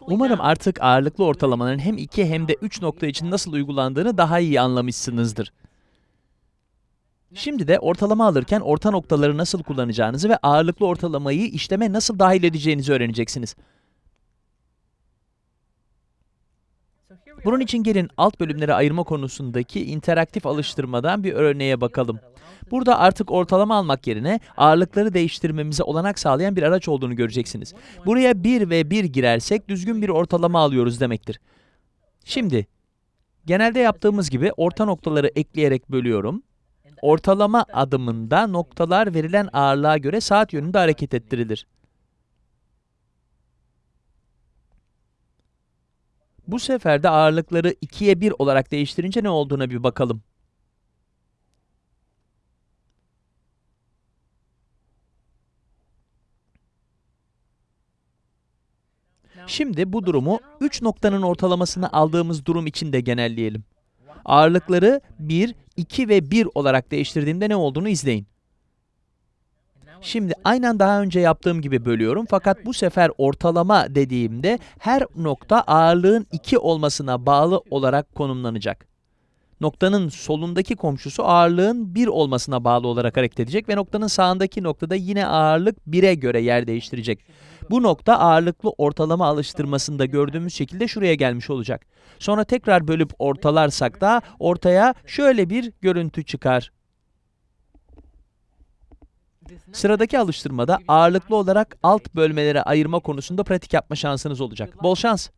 Umarım artık ağırlıklı ortalamanın hem 2 hem de 3 nokta için nasıl uygulandığını daha iyi anlamışsınızdır. Şimdi de ortalama alırken orta noktaları nasıl kullanacağınızı ve ağırlıklı ortalamayı işleme nasıl dahil edeceğinizi öğreneceksiniz. Bunun için gelin alt bölümleri ayırma konusundaki interaktif alıştırmadan bir örneğe bakalım. Burada artık ortalama almak yerine ağırlıkları değiştirmemize olanak sağlayan bir araç olduğunu göreceksiniz. Buraya 1 ve 1 girersek düzgün bir ortalama alıyoruz demektir. Şimdi, genelde yaptığımız gibi orta noktaları ekleyerek bölüyorum. Ortalama adımında noktalar verilen ağırlığa göre saat yönünde hareket ettirilir. Bu sefer de ağırlıkları 2'ye 1 olarak değiştirince ne olduğuna bir bakalım. Şimdi bu durumu 3 noktanın ortalamasını aldığımız durum için de genelleyelim. Ağırlıkları 1, 2 ve 1 olarak değiştirdiğimde ne olduğunu izleyin. Şimdi aynen daha önce yaptığım gibi bölüyorum fakat bu sefer ortalama dediğimde her nokta ağırlığın 2 olmasına bağlı olarak konumlanacak. Noktanın solundaki komşusu ağırlığın 1 olmasına bağlı olarak hareket edecek ve noktanın sağındaki noktada yine ağırlık 1'e göre yer değiştirecek. Bu nokta ağırlıklı ortalama alıştırmasında gördüğümüz şekilde şuraya gelmiş olacak. Sonra tekrar bölüp ortalarsak da ortaya şöyle bir görüntü çıkar. Sıradaki alıştırmada ağırlıklı olarak alt bölmelere ayırma konusunda pratik yapma şansınız olacak. Bol şans!